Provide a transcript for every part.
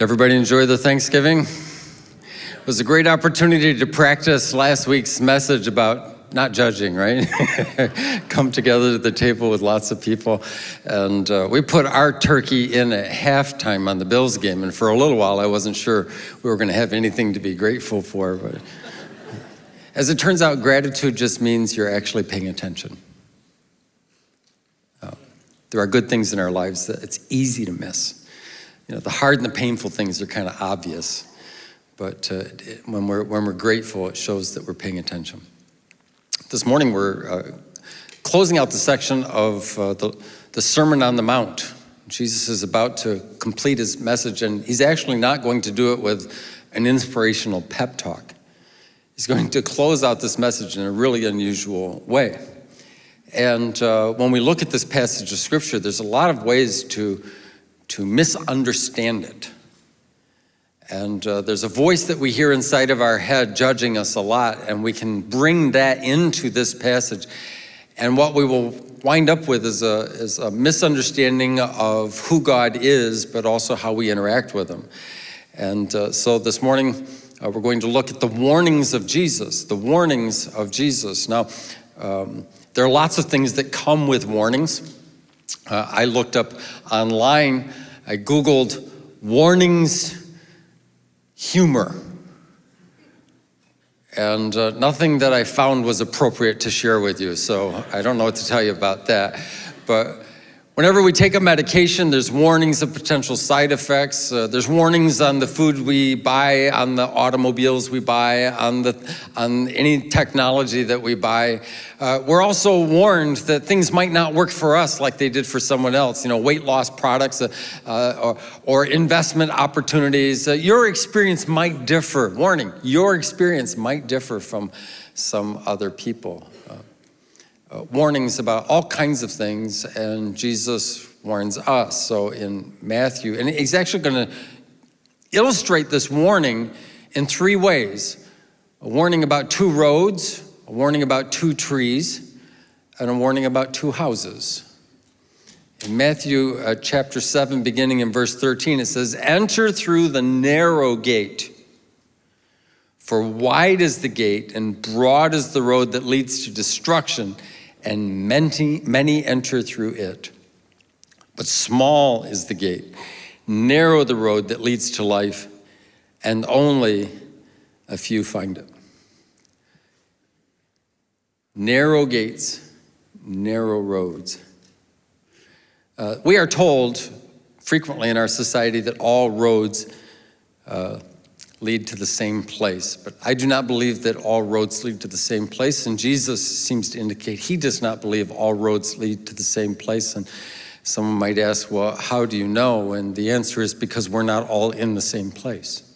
Everybody enjoy the Thanksgiving? It was a great opportunity to practice last week's message about not judging, right? Come together at the table with lots of people. And uh, we put our turkey in at halftime on the Bills game. And for a little while, I wasn't sure we were going to have anything to be grateful for. But as it turns out, gratitude just means you're actually paying attention. Uh, there are good things in our lives that it's easy to miss. You know, the hard and the painful things are kind of obvious, but uh, when, we're, when we're grateful, it shows that we're paying attention. This morning, we're uh, closing out the section of uh, the, the Sermon on the Mount. Jesus is about to complete his message, and he's actually not going to do it with an inspirational pep talk. He's going to close out this message in a really unusual way. And uh, when we look at this passage of scripture, there's a lot of ways to to misunderstand it. And uh, there's a voice that we hear inside of our head judging us a lot, and we can bring that into this passage. And what we will wind up with is a, is a misunderstanding of who God is, but also how we interact with Him. And uh, so this morning, uh, we're going to look at the warnings of Jesus, the warnings of Jesus. Now, um, there are lots of things that come with warnings. Uh, I looked up online, I Googled warnings humor. And uh, nothing that I found was appropriate to share with you, so I don't know what to tell you about that. But Whenever we take a medication, there's warnings of potential side effects. Uh, there's warnings on the food we buy, on the automobiles we buy, on, the, on any technology that we buy. Uh, we're also warned that things might not work for us like they did for someone else. You know, weight loss products uh, uh or, or, investment opportunities. Uh, your experience might differ. Warning, your experience might differ from some other people uh, warnings about all kinds of things, and Jesus warns us. So in Matthew, and he's actually going to illustrate this warning in three ways. A warning about two roads, a warning about two trees, and a warning about two houses. In Matthew uh, chapter 7, beginning in verse 13, it says, Enter through the narrow gate. For wide is the gate and broad is the road that leads to destruction, and many, many enter through it. But small is the gate, narrow the road that leads to life, and only a few find it. Narrow gates, narrow roads. Uh, we are told frequently in our society that all roads uh, lead to the same place. But I do not believe that all roads lead to the same place, and Jesus seems to indicate he does not believe all roads lead to the same place. And someone might ask, well, how do you know? And the answer is because we're not all in the same place.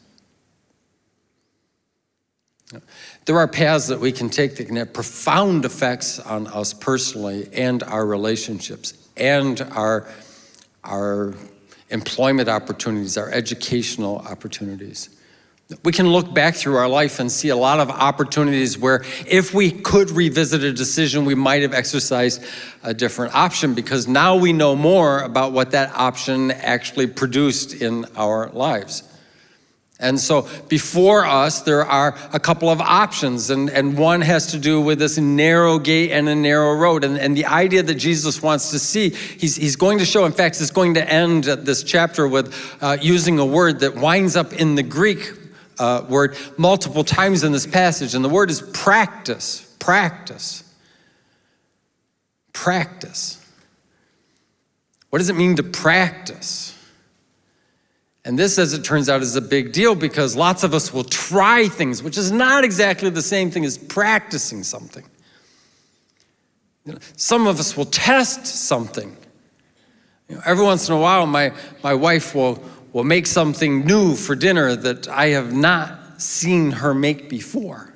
There are paths that we can take that can have profound effects on us personally and our relationships and our, our employment opportunities, our educational opportunities. We can look back through our life and see a lot of opportunities where if we could revisit a decision, we might have exercised a different option because now we know more about what that option actually produced in our lives. And so before us, there are a couple of options, and, and one has to do with this narrow gate and a narrow road. And, and the idea that Jesus wants to see, he's, he's going to show, in fact, he's going to end this chapter with uh, using a word that winds up in the Greek uh, word multiple times in this passage, and the word is practice, practice, practice. What does it mean to practice? And this, as it turns out, is a big deal because lots of us will try things, which is not exactly the same thing as practicing something. You know, some of us will test something. You know, every once in a while, my, my wife will, will make something new for dinner that I have not seen her make before.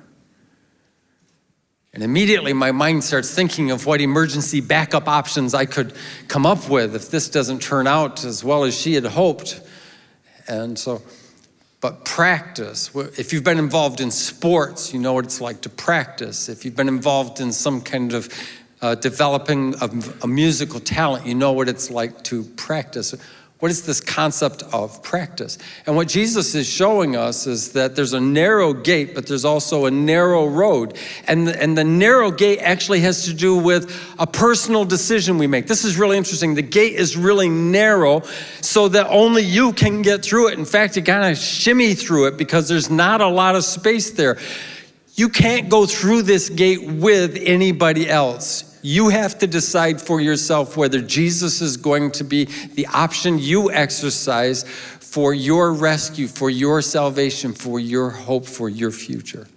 And immediately my mind starts thinking of what emergency backup options I could come up with if this doesn't turn out as well as she had hoped. And so, but practice, if you've been involved in sports, you know what it's like to practice. If you've been involved in some kind of uh, developing a, a musical talent, you know what it's like to practice What is this concept of practice? And what Jesus is showing us is that there's a narrow gate, but there's also a narrow road. And the, and the narrow gate actually has to do with a personal decision we make. This is really interesting. The gate is really narrow so that only you can get through it. In fact, you kind of shimmy through it because there's not a lot of space there. You can't go through this gate with anybody else. You have to decide for yourself whether Jesus is going to be the option you exercise for your rescue, for your salvation, for your hope, for your future.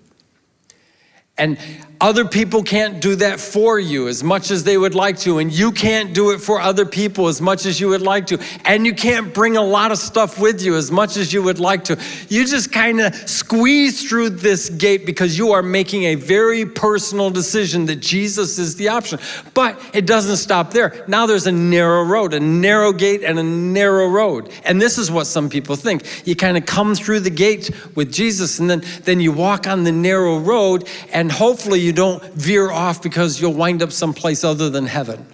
And other people can't do that for you as much as they would like to, and you can't do it for other people as much as you would like to, and you can't bring a lot of stuff with you as much as you would like to. You just kind of squeeze through this gate because you are making a very personal decision that Jesus is the option. But it doesn't stop there. Now there's a narrow road, a narrow gate, and a narrow road. And this is what some people think. You kind of come through the gate with Jesus, and then, then you walk on the narrow road, and hopefully you don't veer off because you'll wind up someplace other than heaven.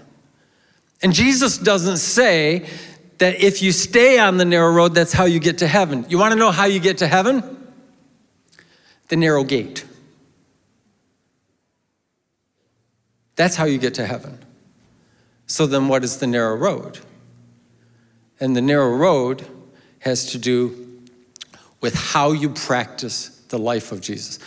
And Jesus doesn't say that if you stay on the narrow road, that's how you get to heaven. You want to know how you get to heaven? The narrow gate. That's how you get to heaven. So then what is the narrow road? And the narrow road has to do with how you practice the life of Jesus.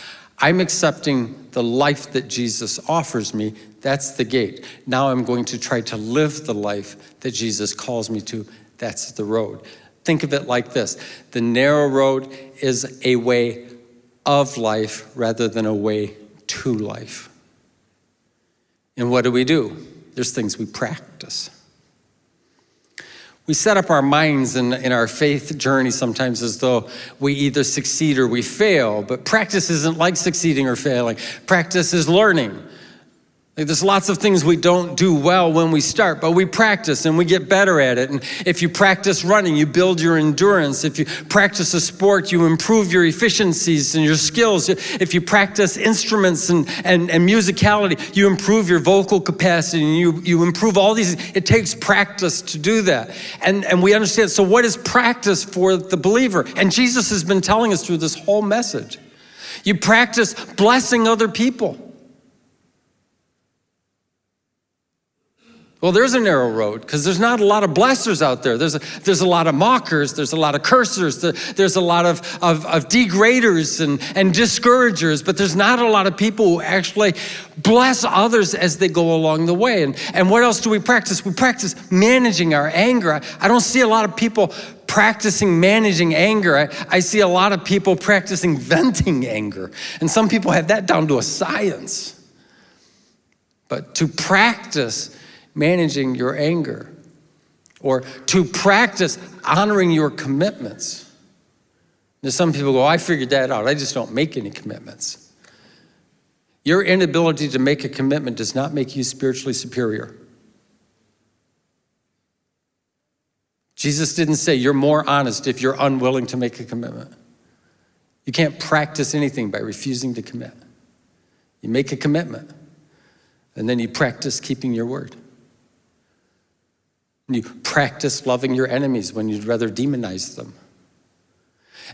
I'm accepting the life that Jesus offers me. That's the gate. Now I'm going to try to live the life that Jesus calls me to. That's the road. Think of it like this. The narrow road is a way of life rather than a way to life. And what do we do? There's things we practice. We set up our minds in, in our faith journey sometimes as though we either succeed or we fail, but practice isn't like succeeding or failing. Practice is learning. There's lots of things we don't do well when we start, but we practice and we get better at it. And if you practice running, you build your endurance. If you practice a sport, you improve your efficiencies and your skills. If you practice instruments and, and, and musicality, you improve your vocal capacity and you, you improve all these. It takes practice to do that. And, and we understand, so what is practice for the believer? And Jesus has been telling us through this whole message. You practice blessing other people. Well, there's a narrow road because there's not a lot of blessers out there. There's a, there's a lot of mockers, there's a lot of cursers, there's a lot of, of, of degraders and, and discouragers, but there's not a lot of people who actually bless others as they go along the way. And, and what else do we practice? We practice managing our anger. I, don't see a lot of people practicing managing anger. I, I see a lot of people practicing venting anger. And some people have that down to a science. But to practice managing your anger or to practice honoring your commitments. There's some people go, oh, I figured that out. I just don't make any commitments. Your inability to make a commitment does not make you spiritually superior. Jesus didn't say you're more honest if you're unwilling to make a commitment. You can't practice anything by refusing to commit. You make a commitment, and then you practice keeping your word. You practice loving your enemies when you'd rather demonize them.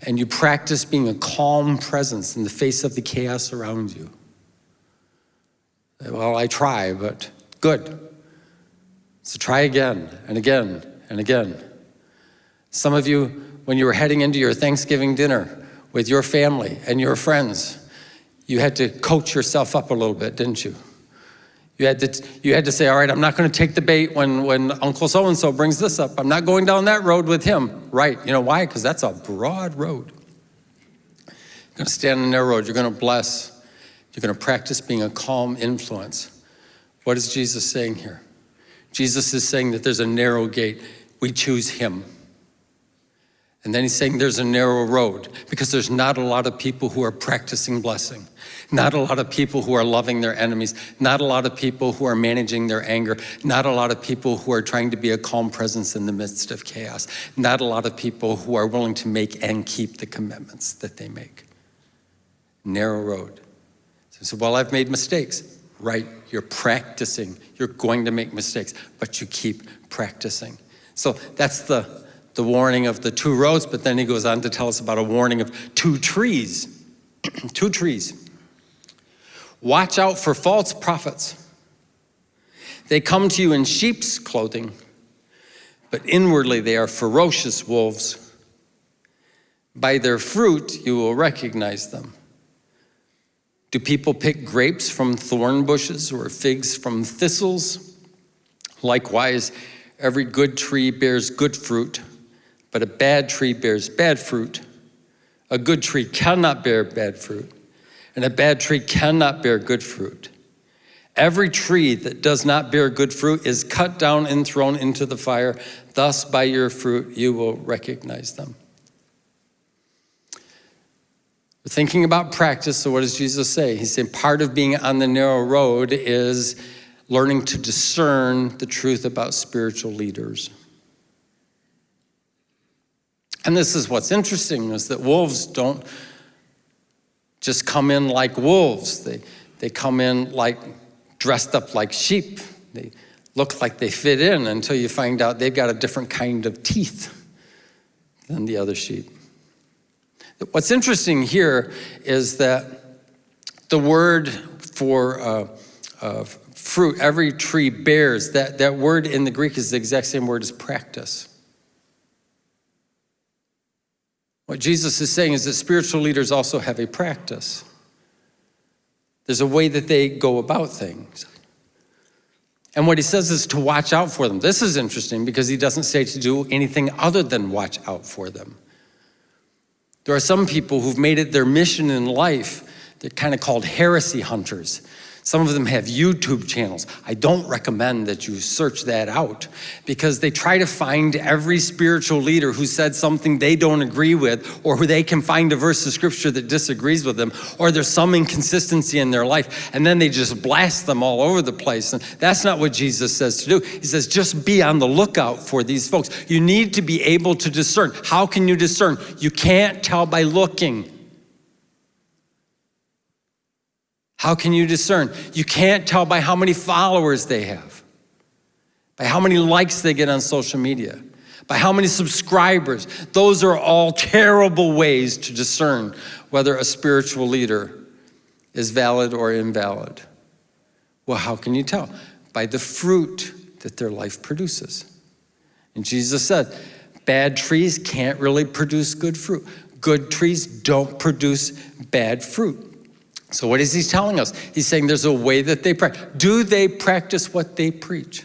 And you practice being a calm presence in the face of the chaos around you. Well, I try, but good. So try again and again and again. Some of you, when you were heading into your Thanksgiving dinner with your family and your friends, you had to coach yourself up a little bit, didn't you? You had to, you had to say, all right, I'm not going to take the bait when, when Uncle so-and-so brings this up. I'm not going down that road with him. Right, you know why? Because that's a broad road. You're going to stand on that road. You're going to bless. You're going to practice being a calm influence. What is Jesus saying here? Jesus is saying that there's a narrow gate. We choose him. And then he's saying there's a narrow road because there's not a lot of people who are practicing blessing. Not a lot of people who are loving their enemies. Not a lot of people who are managing their anger. Not a lot of people who are trying to be a calm presence in the midst of chaos. Not a lot of people who are willing to make and keep the commitments that they make. Narrow road. So, well, I've made mistakes. Right, you're practicing. You're going to make mistakes, but you keep practicing. So that's the the warning of the two roads, but then he goes on to tell us about a warning of two trees. two trees. Watch out for false prophets. They come to you in sheep's clothing, but inwardly they are ferocious wolves. By their fruit you will recognize them. Do people pick grapes from thorn bushes or figs from thistles? Likewise, every good tree bears good fruit, but a bad tree bears bad fruit. A good tree cannot bear bad fruit, and a bad tree cannot bear good fruit. Every tree that does not bear good fruit is cut down and thrown into the fire. Thus, by your fruit, you will recognize them. We're thinking about practice, so what does Jesus say? He's saying part of being on the narrow road is learning to discern the truth about spiritual leaders. And this is what's interesting is that wolves don't just come in like wolves. They, they come in like dressed up like sheep. They look like they fit in until you find out they've got a different kind of teeth than the other sheep. What's interesting here is that the word for uh, uh, fruit, every tree bears, that, that word in the Greek is the exact same word as practice. What Jesus is saying is that spiritual leaders also have a practice. There's a way that they go about things. And what he says is to watch out for them. This is interesting because he doesn't say to do anything other than watch out for them. There are some people who've made it their mission in life. They're kind of called heresy hunters. Some of them have YouTube channels. I don't recommend that you search that out because they try to find every spiritual leader who said something they don't agree with or who they can find a verse of scripture that disagrees with them or there's some inconsistency in their life and then they just blast them all over the place. And that's not what Jesus says to do. He says, just be on the lookout for these folks. You need to be able to discern. How can you discern? You can't tell by looking. How can you discern? You can't tell by how many followers they have, by how many likes they get on social media, by how many subscribers. Those are all terrible ways to discern whether a spiritual leader is valid or invalid. Well, how can you tell? By the fruit that their life produces. And Jesus said, bad trees can't really produce good fruit. Good trees don't produce bad fruit. So what is he telling us? He's saying there's a way that they practice. Do they practice what they preach?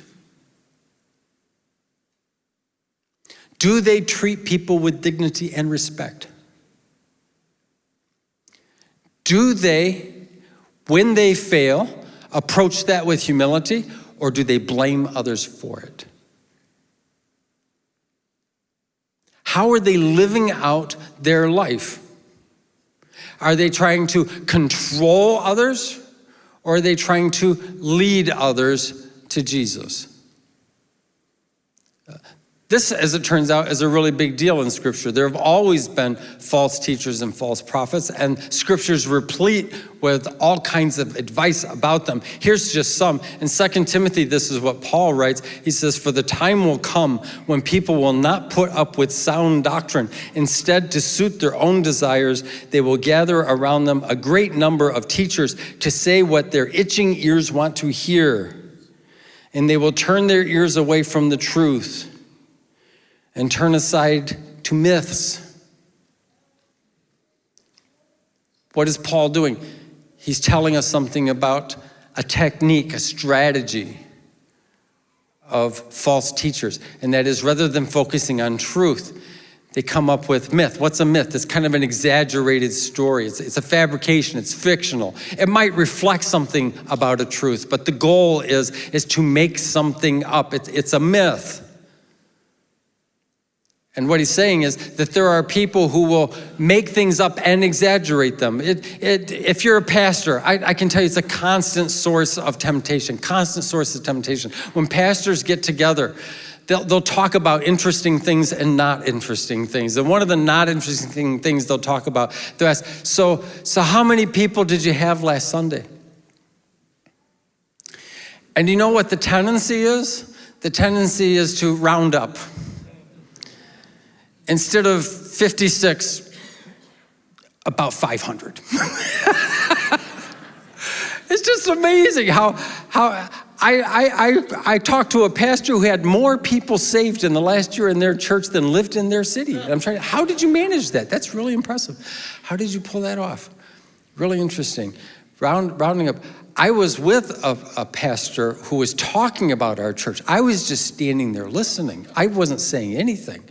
Do they treat people with dignity and respect? Do they, when they fail, approach that with humility or do they blame others for it? How are they living out their life? Are they trying to control others or are they trying to lead others to Jesus? This, as it turns out, is a really big deal in Scripture. There have always been false teachers and false prophets, and Scripture's replete with all kinds of advice about them. Here's just some. In 2 Timothy, this is what Paul writes. He says, For the time will come when people will not put up with sound doctrine. Instead, to suit their own desires, they will gather around them a great number of teachers to say what their itching ears want to hear. And they will turn their ears away from the truth and turn aside to myths. What is Paul doing? He's telling us something about a technique, a strategy of false teachers. And that is rather than focusing on truth, they come up with myth. What's a myth? It's kind of an exaggerated story. It's, it's, a fabrication, it's fictional. It might reflect something about a truth, but the goal is, is to make something up. It's, it's a myth. And what he's saying is that there are people who will make things up and exaggerate them. It, it, if you're a pastor, I, I, can tell you it's a constant source of temptation, constant source of temptation. When pastors get together, they'll, they'll talk about interesting things and not interesting things. And one of the not interesting things they'll talk about, they'll ask, so, so how many people did you have last Sunday? And you know what the tendency is? The tendency is to round up instead of 56, about 500. it's just amazing how, how I, I, I, I talked to a pastor who had more people saved in the last year in their church than lived in their city. I'm trying, how did you manage that? That's really impressive. How did you pull that off? Really interesting. Round, rounding up, I was with a, a, pastor who was talking about our church. I was just standing there listening. I wasn't saying anything.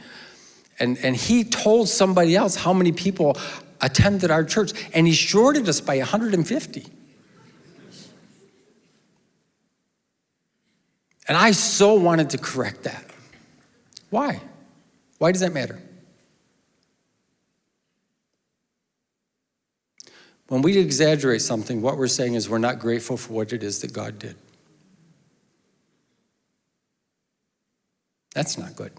And, and he told somebody else how many people attended our church, and he shorted us by 150. And I so wanted to correct that. Why? Why does that matter? When we exaggerate something, what we're saying is we're not grateful for what it is that God did. That's not good.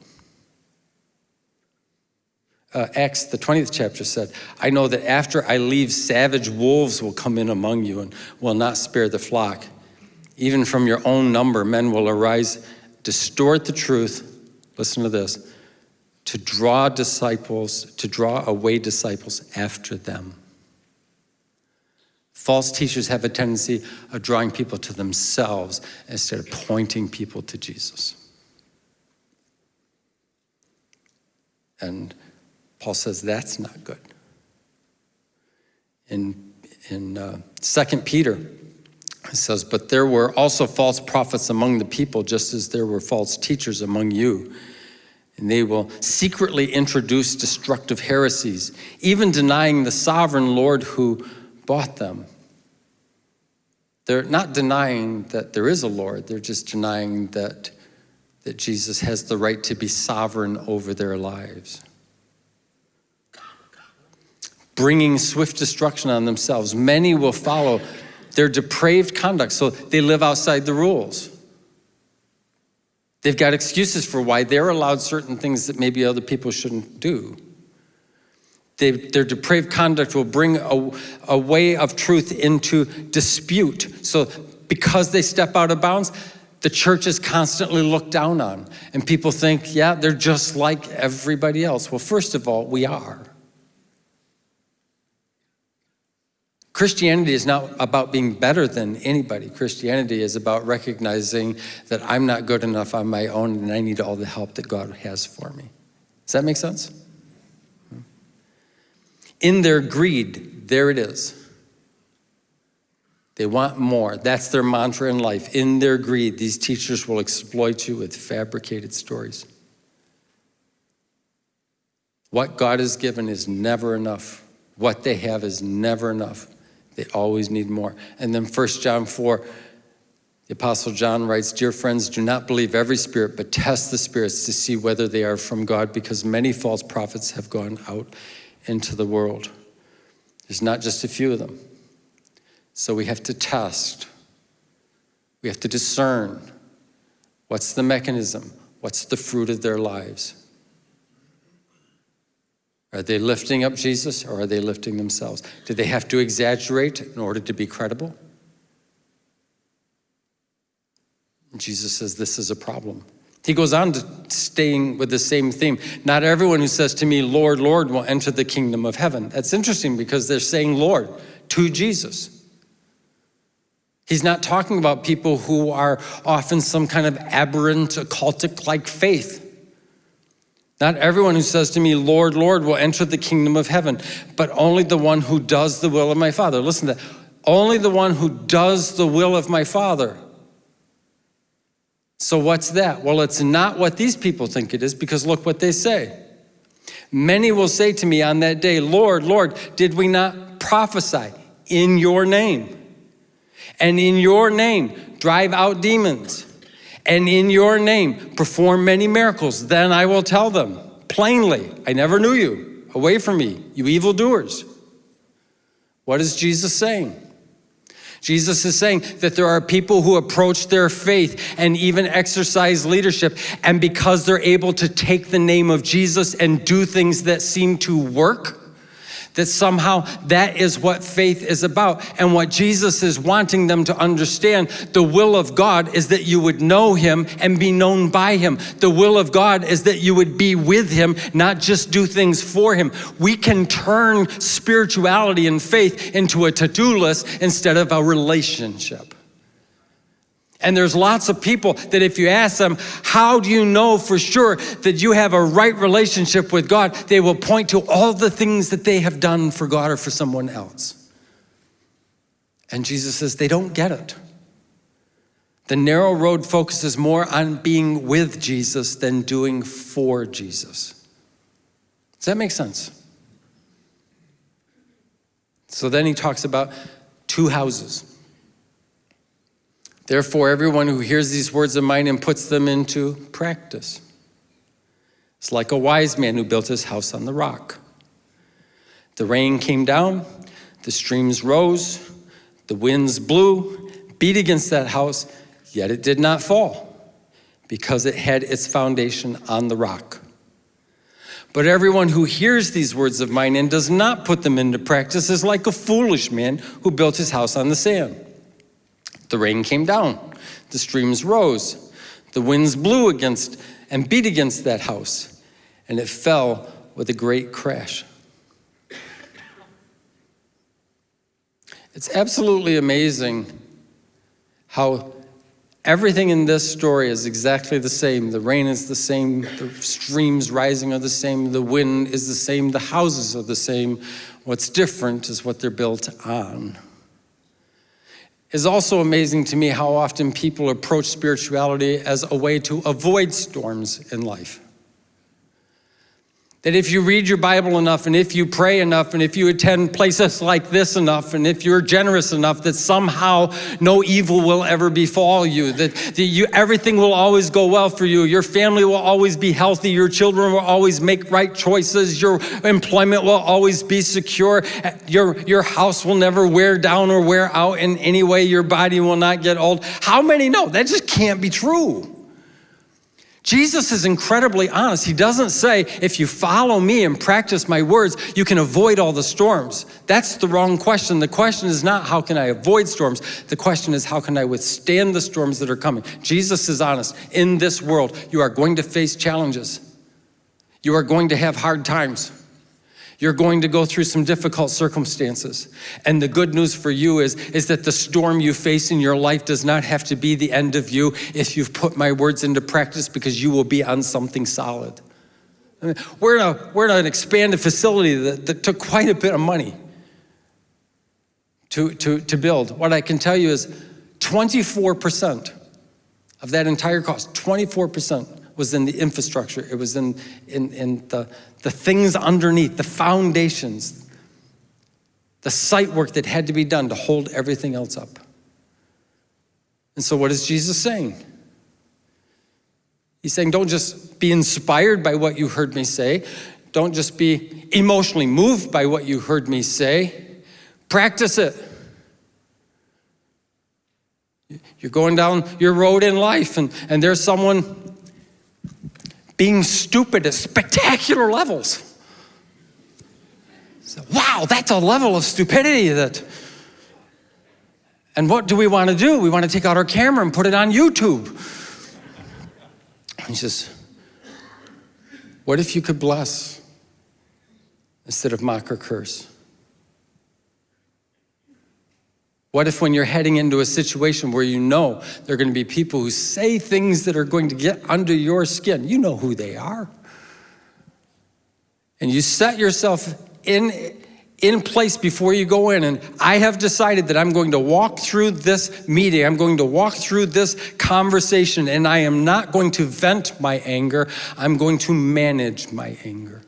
Uh, Acts, the 20th chapter said, I know that after I leave, savage wolves will come in among you and will not spare the flock. Even from your own number, men will arise, distort the truth, listen to this, to draw disciples, to draw away disciples after them. False teachers have a tendency of drawing people to themselves instead of pointing people to Jesus. And Paul says that's not good. In, in uh, 2 Peter, it says, But there were also false prophets among the people, just as there were false teachers among you. And they will secretly introduce destructive heresies, even denying the sovereign Lord who bought them. They're not denying that there is a Lord, they're just denying that, that Jesus has the right to be sovereign over their lives. Bringing swift destruction on themselves. Many will follow their depraved conduct, so they live outside the rules. They've got excuses for why they're allowed certain things that maybe other people shouldn't do. They, their depraved conduct will bring a, a way of truth into dispute. So because they step out of bounds, the church is constantly looked down on. And people think, yeah, they're just like everybody else. Well, first of all, we are. Christianity is not about being better than anybody. Christianity is about recognizing that I'm not good enough on my own and I need all the help that God has for me. Does that make sense? Hmm. In their greed, there it is. They want more. That's their mantra in life. In their greed, these teachers will exploit you with fabricated stories. What God has given is never enough. What they have is never enough. They always need more. And then 1 John 4, the Apostle John writes, Dear friends, do not believe every spirit, but test the spirits to see whether they are from God, because many false prophets have gone out into the world. There's not just a few of them. So we have to test. We have to discern what's the mechanism, what's the fruit of their lives. Are they lifting up Jesus or are they lifting themselves? Do they have to exaggerate in order to be credible? Jesus says this is a problem. He goes on to staying with the same theme. Not everyone who says to me, Lord, Lord, will enter the kingdom of heaven. That's interesting because they're saying Lord to Jesus. He's not talking about people who are often some kind of aberrant, occultic-like faith. Not everyone who says to me, Lord, Lord, will enter the kingdom of heaven, but only the one who does the will of my Father. Listen to that. Only the one who does the will of my Father. So what's that? Well, it's not what these people think it is because look what they say. Many will say to me on that day, Lord, Lord, did we not prophesy in your name? And in your name, drive out demons. And in your name, perform many miracles. Then I will tell them plainly, I never knew you. Away from me, you evildoers. What is Jesus saying? Jesus is saying that there are people who approach their faith and even exercise leadership, and because they're able to take the name of Jesus and do things that seem to work, That somehow that is what faith is about. And what Jesus is wanting them to understand the will of God is that you would know Him and be known by Him. The will of God is that you would be with Him, not just do things for Him. We can turn spirituality and faith into a to do list instead of a relationship. And there's lots of people that if you ask them, how do you know for sure that you have a right relationship with God? They will point to all the things that they have done for God or for someone else. And Jesus says they don't get it. The narrow road focuses more on being with Jesus than doing for Jesus. Does that make sense? So then he talks about two houses. Therefore, everyone who hears these words of mine and puts them into practice is like a wise man who built his house on the rock. The rain came down, the streams rose, the winds blew, beat against that house, yet it did not fall because it had its foundation on the rock. But everyone who hears these words of mine and does not put them into practice is like a foolish man who built his house on the sand. The rain came down, the streams rose, the winds blew against and beat against that house, and it fell with a great crash. It's absolutely amazing how everything in this story is exactly the same. The rain is the same, the streams rising are the same, the wind is the same, the houses are the same. What's different is what they're built on is also amazing to me how often people approach spirituality as a way to avoid storms in life. That if you read your Bible enough, and if you pray enough, and if you attend places like this enough, and if you're generous enough, that somehow no evil will ever befall you, that, that you, everything will always go well for you, your family will always be healthy, your children will always make right choices, your employment will always be secure, your, your house will never wear down or wear out in any way, your body will not get old. How many know? That just can't be true. Jesus is incredibly honest. He doesn't say, if you follow me and practice my words, you can avoid all the storms. That's the wrong question. The question is not, how can I avoid storms? The question is, how can I withstand the storms that are coming? Jesus is honest. In this world, you are going to face challenges. You are going to have hard times. You're going to go through some difficult circumstances. And the good news for you is, is that the storm you face in your life does not have to be the end of you if you've put my words into practice because you will be on something solid. I mean, we're, in a, we're in an expanded facility that, that took quite a bit of money to, to, to build. What I can tell you is 24% of that entire cost, 24% was in the infrastructure. It was in, in, in the, the things underneath, the foundations, the site work that had to be done to hold everything else up. And so what is Jesus saying? He's saying, don't just be inspired by what you heard me say. Don't just be emotionally moved by what you heard me say. Practice it. You're going down your road in life and, and there's someone being stupid at spectacular levels. So, wow, that's a level of stupidity that. And what do we want to do? We want to take out our camera and put it on YouTube. And He says, What if you could bless instead of mock or curse? What if when you're heading into a situation where you know there are going to be people who say things that are going to get under your skin, you know who they are. And you set yourself in, in place before you go in and I have decided that I'm going to walk through this meeting, I'm going to walk through this conversation and I am not going to vent my anger, I'm going to manage my anger.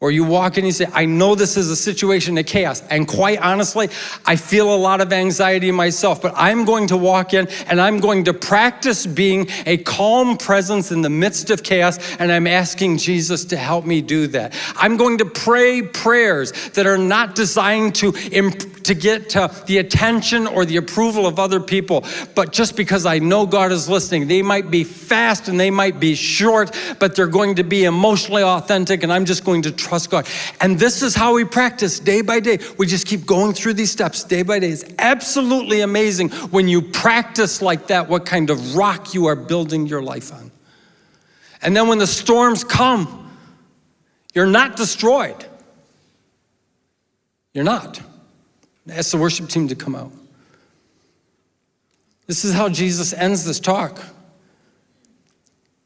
Or you walk in and you say, I know this is a situation of chaos. And quite honestly, I feel a lot of anxiety myself, but I'm going to walk in and I'm going to practice being a calm presence in the midst of chaos. And I'm asking Jesus to help me do that. I'm going to pray prayers that are not designed to to get uh, the attention or the approval of other people, but just because I know God is listening. They might be fast and they might be short, but they're going to be emotionally authentic, and I'm just going to trust God. And this is how we practice day by day. We just keep going through these steps day by day. It's absolutely amazing when you practice like that, what kind of rock you are building your life on. And then when the storms come, you're not destroyed. You're not. Ask the worship team to come out. This is how Jesus ends this talk.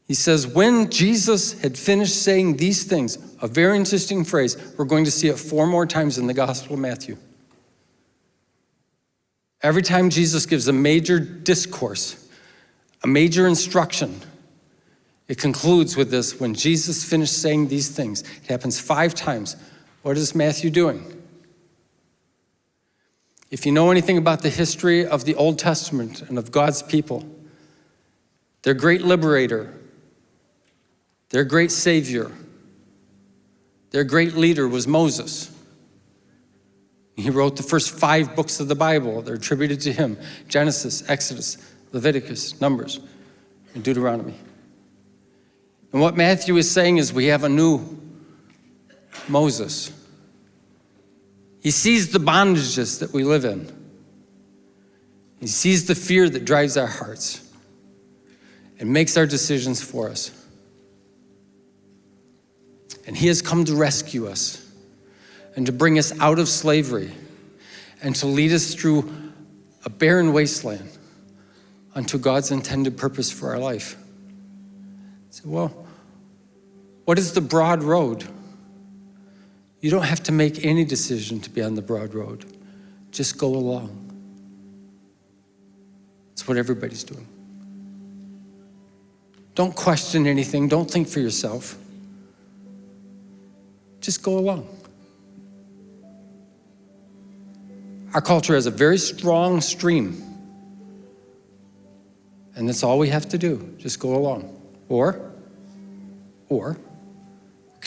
He says, when Jesus had finished saying these things, a very interesting phrase, we're going to see it four more times in the Gospel of Matthew. Every time Jesus gives a major discourse, a major instruction, it concludes with this, when Jesus finished saying these things, it happens five times. What is Matthew doing? If you know anything about the history of the Old Testament and of God's people, their great liberator, their great savior, their great leader was Moses. He wrote the first five books of the Bible. They're attributed to him. Genesis, Exodus, Leviticus, Numbers, and Deuteronomy. And what Matthew is saying is we have a new Moses. He sees the bondages that we live in. He sees the fear that drives our hearts and makes our decisions for us. And he has come to rescue us and to bring us out of slavery and to lead us through a barren wasteland unto God's intended purpose for our life. So, well, what is the broad road? You don't have to make any decision to be on the broad road. Just go along. It's what everybody's doing. Don't question anything. Don't think for yourself. Just go along. Our culture has a very strong stream. And that's all we have to do. Just go along. Or, or,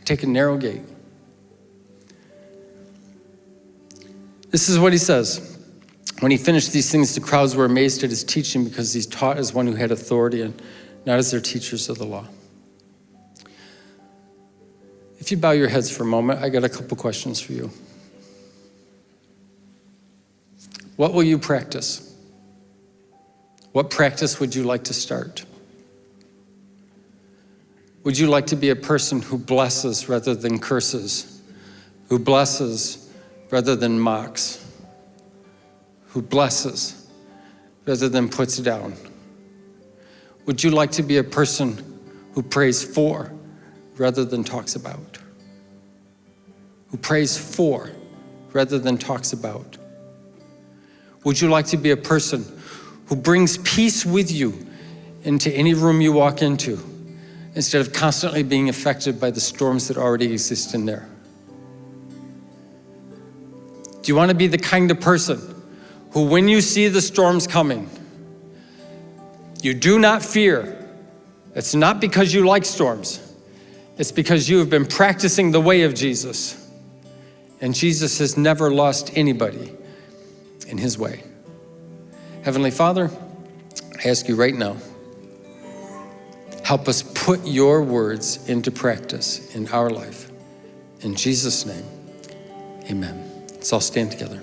take a narrow gate. This is what he says. When he finished these things, the crowds were amazed at his teaching because he taught as one who had authority and not as their teachers of the law. If you bow your heads for a moment, I got a couple questions for you. What will you practice? What practice would you like to start? Would you like to be a person who blesses rather than curses, who blesses rather than mocks, who blesses rather than puts down? Would you like to be a person who prays for rather than talks about? Who prays for rather than talks about? Would you like to be a person who brings peace with you into any room you walk into instead of constantly being affected by the storms that already exist in there? Do you want to be the kind of person who, when you see the storms coming, you do not fear? It's not because you like storms. It's because you have been practicing the way of Jesus. And Jesus has never lost anybody in his way. Heavenly Father, I ask you right now, help us put your words into practice in our life. In Jesus' name, amen. Let's all stand together.